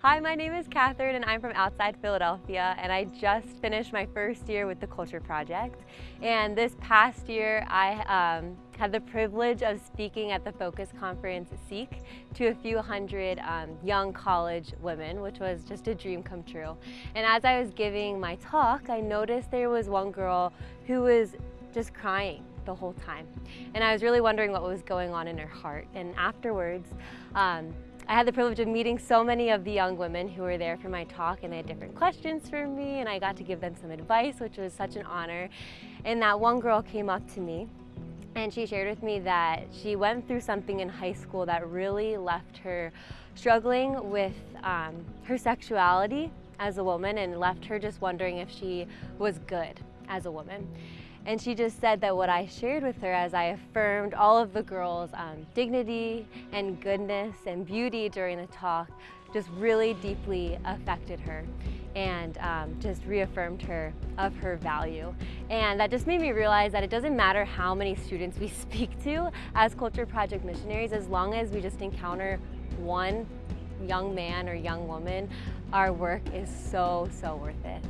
Hi, my name is Catherine and I'm from outside Philadelphia and I just finished my first year with the Culture Project. And this past year I um, had the privilege of speaking at the Focus Conference Seek to a few hundred um, young college women, which was just a dream come true. And as I was giving my talk, I noticed there was one girl who was just crying the whole time. And I was really wondering what was going on in her heart. And afterwards, um, I had the privilege of meeting so many of the young women who were there for my talk and they had different questions for me and I got to give them some advice, which was such an honor. And that one girl came up to me and she shared with me that she went through something in high school that really left her struggling with um, her sexuality as a woman and left her just wondering if she was good as a woman. And she just said that what I shared with her as I affirmed all of the girls' um, dignity and goodness and beauty during the talk just really deeply affected her and um, just reaffirmed her of her value. And that just made me realize that it doesn't matter how many students we speak to as Culture Project missionaries, as long as we just encounter one young man or young woman, our work is so, so worth it.